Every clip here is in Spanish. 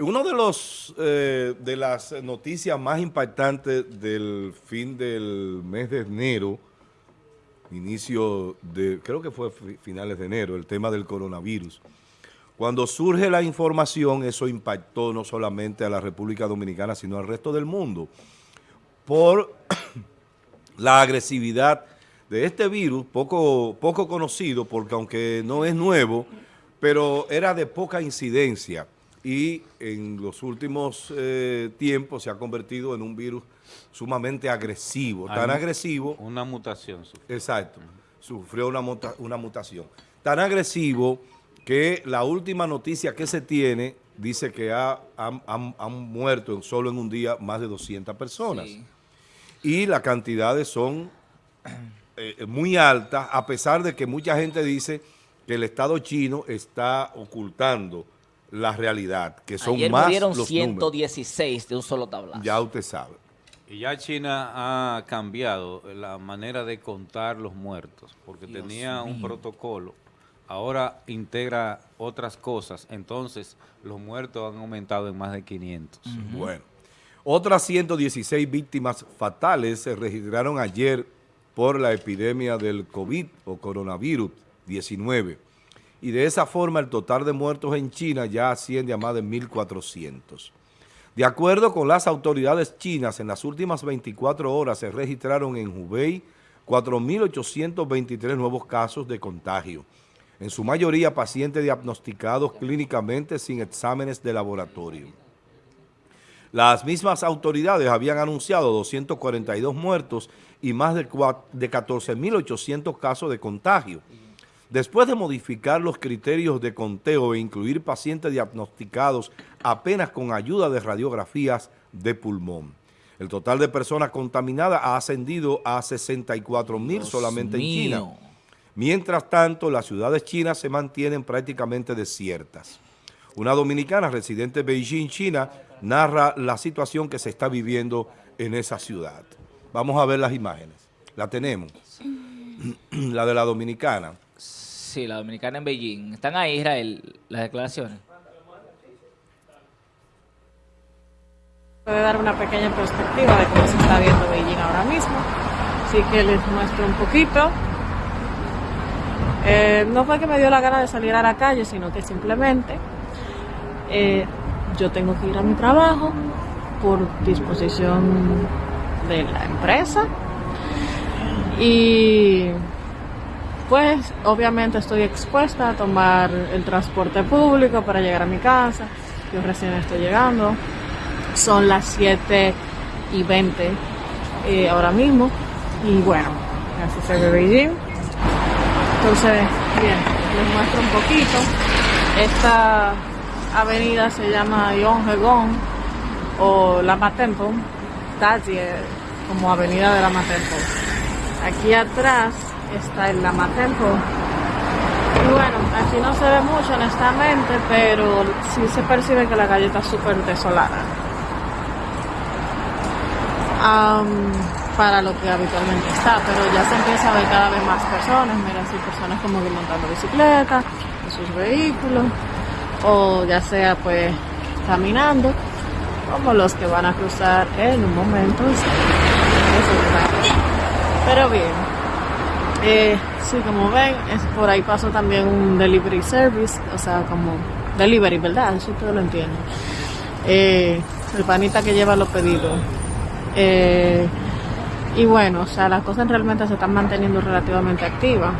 Uno de los eh, de las noticias más impactantes del fin del mes de enero, inicio de, creo que fue finales de enero, el tema del coronavirus. Cuando surge la información, eso impactó no solamente a la República Dominicana, sino al resto del mundo, por la agresividad de este virus, poco, poco conocido, porque aunque no es nuevo, pero era de poca incidencia y en los últimos eh, tiempos se ha convertido en un virus sumamente agresivo, tan agresivo... Una mutación. Exacto, sufrió una, una mutación. Tan agresivo que la última noticia que se tiene dice que ha, han, muerto solo en un día más de 200 personas. Y las cantidades son eh, muy altas, a pesar de que mucha gente dice que el Estado chino está ocultando la realidad, que son Ayer más murieron 116 de un solo tablazo. Ya usted sabe. Y ya China ha cambiado la manera de contar los muertos, porque tenía un protocolo, ahora integra otras cosas, entonces los muertos han aumentado en más de 500. Bueno, otras 116 víctimas fatales se registraron ayer por la epidemia del COVID o coronavirus 19 y de esa forma el total de muertos en China ya asciende a más de 1.400. De acuerdo con las autoridades chinas, en las últimas 24 horas se registraron en Hubei 4.823 nuevos casos de contagio, en su mayoría pacientes diagnosticados clínicamente sin exámenes de laboratorio. Las mismas autoridades habían anunciado 242 muertos y más de 14.800 casos de contagio. Después de modificar los criterios de conteo e incluir pacientes diagnosticados apenas con ayuda de radiografías de pulmón. El total de personas contaminadas ha ascendido a 64 mil solamente en China. Mientras tanto, las ciudades chinas se mantienen prácticamente desiertas. Una dominicana residente de Beijing, China, narra la situación que se está viviendo en esa ciudad. Vamos a ver las imágenes. La tenemos. la de la dominicana. Sí, la dominicana en Beijing. ¿Están ahí, Israel, las declaraciones? Puede dar una pequeña perspectiva de cómo se está viendo Beijing ahora mismo. Así que les muestro un poquito. Eh, no fue que me dio la gana de salir a la calle, sino que simplemente eh, yo tengo que ir a mi trabajo por disposición de la empresa. Y pues obviamente estoy expuesta a tomar el transporte público para llegar a mi casa. Yo recién estoy llegando. Son las 7 y 20 eh, ahora mismo. Y bueno, así se ve Beijing. Entonces, bien, les muestro un poquito. Esta avenida se llama Yonghegong o Lama Temple. Taji como avenida de Lama Temple. Aquí atrás está Lama Temple. Y bueno, aquí no se ve mucho honestamente, pero sí se percibe que la calle está súper desolada. para lo que habitualmente está, pero ya se empieza a ver cada vez más personas, mira, así personas como que montando bicicleta, en sus vehículos, o ya sea pues caminando, como los que van a cruzar en un momento. Pero bien, eh, sí, como ven, es, por ahí pasó también un delivery service, o sea, como delivery, ¿verdad? Eso todo lo entiendo. Eh, el panita que lleva los pedidos. Eh, y bueno, o sea, las cosas realmente se están manteniendo relativamente activas.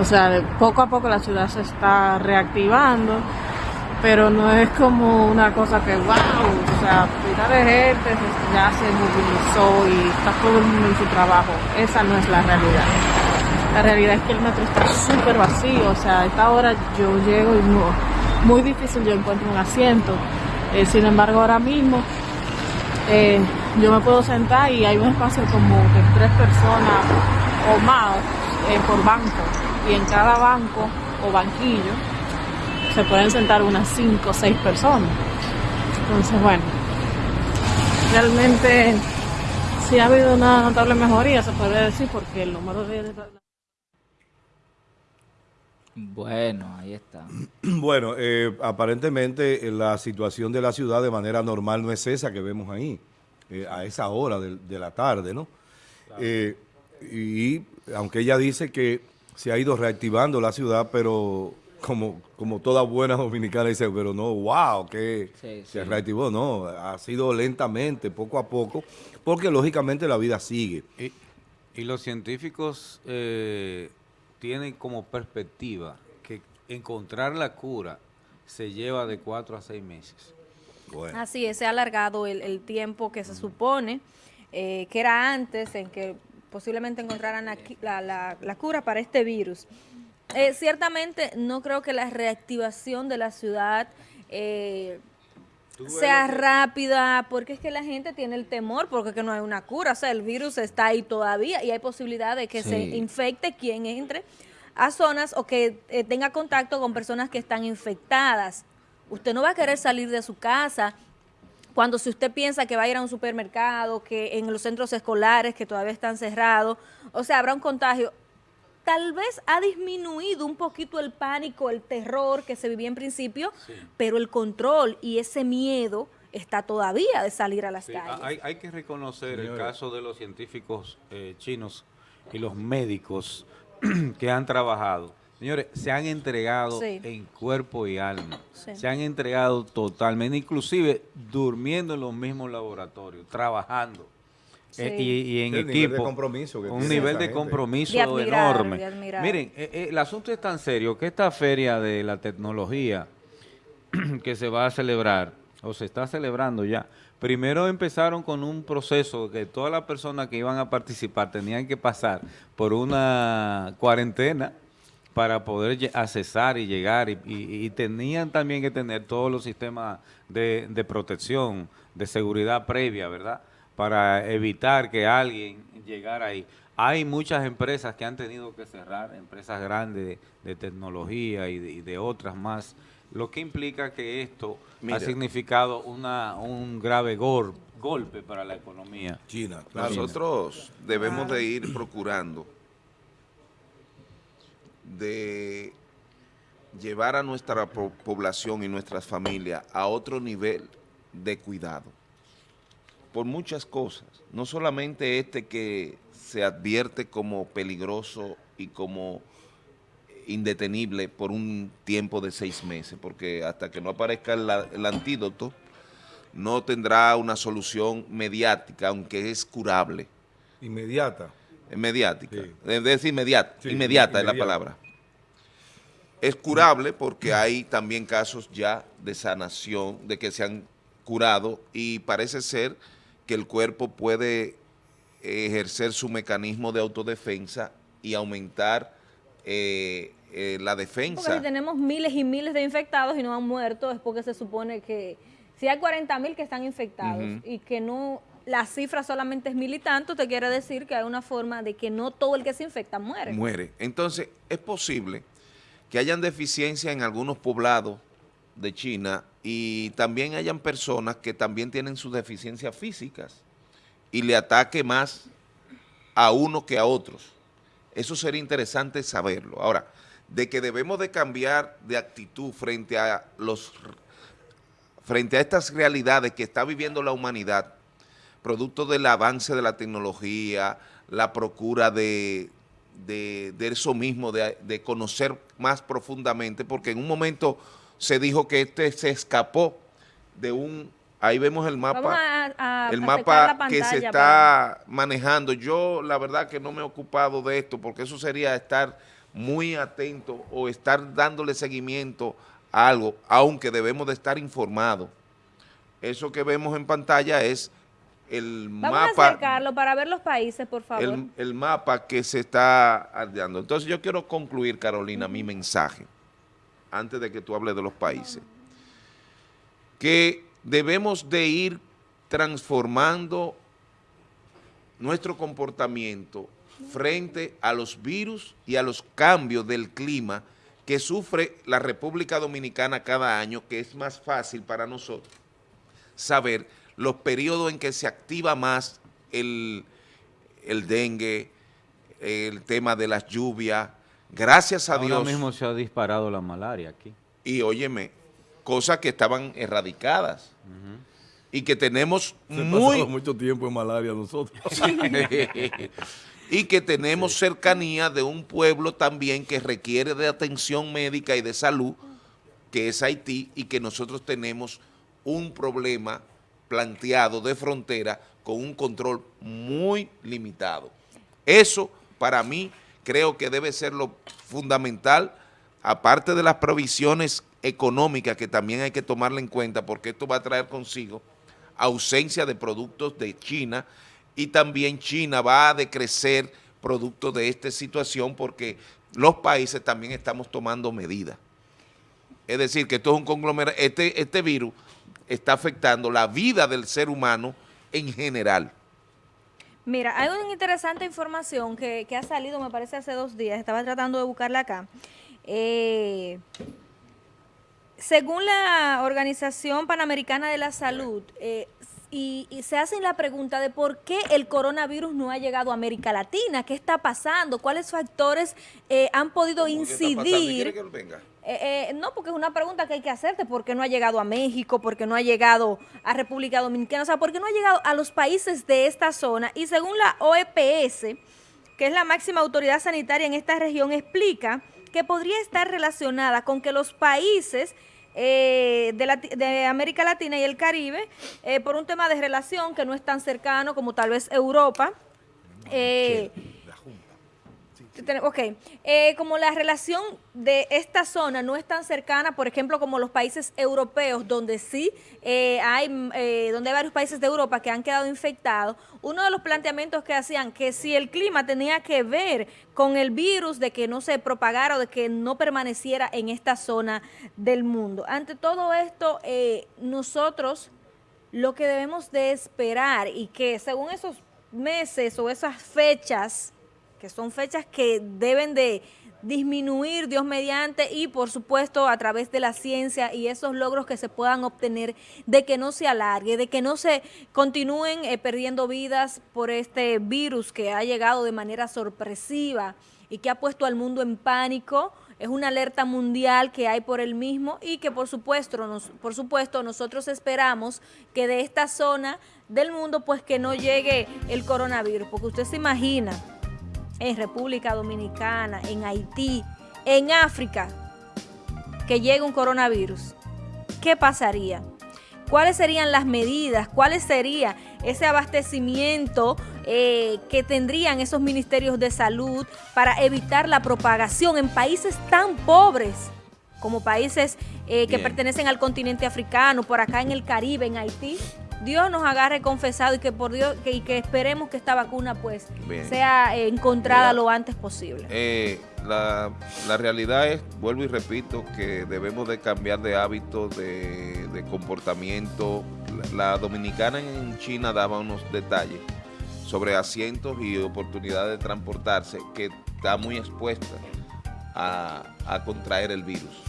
O sea, poco a poco la ciudad se está reactivando, pero no es como una cosa que, wow, o sea, pila de gente ya se movilizó y está todo el mundo en su trabajo. Esa no es la realidad. La realidad es que el metro está súper vacío, o sea, a esta hora yo llego y muy difícil yo encuentro un asiento. Eh, sin embargo, ahora mismo eh, yo me puedo sentar y hay un espacio como de tres personas o más eh, por banco. Y en cada banco o banquillo se pueden sentar unas cinco o seis personas. Entonces, bueno, realmente sí ha habido una notable mejoría, se puede decir, porque el número de... Bueno, ahí está. Bueno, eh, aparentemente eh, la situación de la ciudad de manera normal no es esa que vemos ahí, eh, a esa hora de, de la tarde, ¿no? Eh, y aunque ella dice que se ha ido reactivando la ciudad, pero como, como toda buena dominicana dice, pero no, wow, que Sí, se sí. reactivó, no, ha sido lentamente, poco a poco, porque lógicamente la vida sigue. Y, y los científicos eh, tienen como perspectiva que encontrar la cura se lleva de cuatro a seis meses. Bueno. Así es, se ha alargado el, el tiempo que se supone eh, que era antes en que posiblemente encontraran la, qui- la- la- la cura para este virus. Eh, ciertamente no creo que la reactivación de la ciudad eh, sea rápida, porque es que la gente tiene el temor, porque es que no hay una cura, o sea, el virus está ahí todavía y hay posibilidad de que se infecte quien entre a zonas o que eh, tenga contacto con personas que están infectadas. Usted no va a querer salir de su casa cuando si usted piensa que va a ir a un supermercado, que en los centros escolares que todavía están cerrados, o sea, habrá un contagio. Tal vez ha disminuido un poquito el pánico, el terror que se vivía en principio, pero el control y ese miedo está todavía de salir a las Sí, calles. hay, hay que reconocer el caso de los científicos eh, chinos y los médicos que han trabajado. Señores, se han entregado Sí. en cuerpo y alma. Sí. Se han entregado totalmente, inclusive durmiendo en los mismos laboratorios, trabajando. Sí. Eh, y, y en El nivel equipo. de compromiso que un tiene nivel de gente. compromiso De admirar, enorme. de. Miren, eh, eh, el asunto es tan serio que esta feria de la tecnología que se va a celebrar, o se está celebrando ya, primero empezaron con un proceso que todas las personas que iban a participar tenían que pasar por una cuarentena para poder accesar y llegar y, y- y tenían también que tener todos los sistemas de, de protección, de seguridad previa, ¿verdad? Para evitar que alguien llegara ahí. Hay muchas empresas que han tenido que cerrar, empresas grandes de, de tecnología y de, y de otras más, lo que implica que esto Mira. ha significado una, un grave gol- golpe para la economía. China, claro. Nosotros debemos de ir procurando de llevar a nuestra po- población y nuestras familias a otro nivel de cuidado. Por muchas cosas. No solamente este que se advierte como peligroso y como indetenible por un tiempo de seis meses, porque hasta que no aparezca el, el antídoto, no tendrá una solución mediática, aunque es curable. Inmediata. Es mediática. Sí. Es decir, inmediata, Sí, inmediata es la palabra. Es curable porque hay también casos ya de sanación, de que se han curado y parece ser que el cuerpo puede ejercer su mecanismo de autodefensa y aumentar eh, eh, la Porque defensa. si tenemos miles y miles de infectados y no han muerto, es porque se supone que si hay 40 mil que están infectados y que no, la cifra solamente es mil y tanto, te quiere decir que hay una forma de que no todo el que se infecta muere. muere. Entonces, es posible que hayan deficiencia en algunos poblados de China y también hayan personas que también tienen sus deficiencias físicas y le ataque más a uno que a otros. Eso sería interesante saberlo. Ahora, de que debemos de cambiar de actitud frente a los frente a estas realidades que está viviendo la humanidad, producto del avance de la tecnología, la procura de, de, de eso mismo, de, de conocer más profundamente, porque en un momento se dijo que este se escapó de un, ahí vemos el mapa, Vamos a, a- el mapa acercar la que se pantalla está manejando. Yo la verdad que no me he ocupado de esto, porque eso sería estar muy atento o estar dándole seguimiento a algo, aunque debemos de estar informados. Eso que vemos en pantalla es el Vamos a mapa acercarlo para ver los países, por favor. el, el mapa que se está dando. Entonces yo quiero concluir, Carolina, mi mensaje, antes de que tú hables de los países, que debemos de ir transformando nuestro comportamiento frente a los virus y a los cambios del clima que sufre la República Dominicana cada año, que es más fácil para nosotros saber los periodos en que se activa más el, el dengue, el tema de las lluvias, Gracias a Ahora Dios. mismo se ha disparado la malaria aquí. Y óyeme, cosas que estaban erradicadas y que tenemos muy... mucho tiempo en malaria nosotros. y que tenemos cercanía de un pueblo también que requiere de atención médica y de salud, que es Haití, y que nosotros tenemos un problema planteado de frontera con un control muy limitado. Eso, para mí, creo que debe ser lo fundamental, aparte de las provisiones económicas que también hay que tomarla en cuenta, porque esto va a traer consigo ausencia de productos de China y también China va a decrecer producto de esta situación porque los países también estamos tomando medidas. Es decir, que esto es un conglomerado, este, este virus está afectando la vida del ser humano en general. Mira, hay una interesante información que, que ha salido, me parece, hace dos días. Estaba tratando de buscarla acá. Eh, según la Organización Panamericana de la Salud, eh, y, y se hacen la pregunta de por qué el coronavirus no ha llegado a América Latina, qué está pasando, cuáles factores eh, han podido ¿Qué está pasando? ¿Y incidir. que venga? Eh, eh, no, porque es una pregunta que hay que hacerte, ¿por qué no ha llegado a México? ¿Por qué no ha llegado a República Dominicana? O sea, ¿por qué no ha llegado a los países de esta zona? Y según la OEPS, que es la máxima autoridad sanitaria en esta región, explica que podría estar relacionada con que los países eh, de, de América Latina y el Caribe, por un tema de relación que no es tan cercano como tal vez Europa, eh, Ok, Eh, como la relación de esta zona no es tan cercana, por ejemplo, como los países europeos, donde sí eh, hay, eh, donde hay varios países de Europa que han quedado infectados, uno de los planteamientos que hacían que si el clima tenía que ver con el virus de que no se propagara o de que no permaneciera en esta zona del mundo. Ante todo esto, eh, nosotros lo que debemos de esperar y que según esos meses o esas fechas, que son fechas que deben de disminuir Dios mediante y por supuesto a través de la ciencia y esos logros que se puedan obtener de que no se alargue, de que no se continúen eh, perdiendo vidas por este virus que ha llegado de manera sorpresiva y que ha puesto al mundo en pánico. Es una alerta mundial que hay por el mismo y que por supuesto, por supuesto nosotros esperamos que de esta zona del mundo pues que no llegue el coronavirus, porque usted se imagina en República Dominicana, en Haití, en África, que llegue un coronavirus, ¿qué pasaría? ¿Cuáles serían las medidas? ¿Cuáles sería ese abastecimiento eh, que tendrían esos ministerios de salud para evitar la propagación en países tan pobres como países eh, que pertenecen al continente africano, por acá en el Caribe, en Haití? Dios nos agarre confesado y que por Dios que, y que esperemos que esta vacuna pues Bien. sea eh, encontrada Mira, lo antes posible. Eh, la, la realidad es, vuelvo y repito, que debemos de cambiar de hábitos, de, de comportamiento. La, la dominicana en China daba unos detalles sobre asientos y oportunidades de transportarse que está muy expuesta a, a contraer el virus.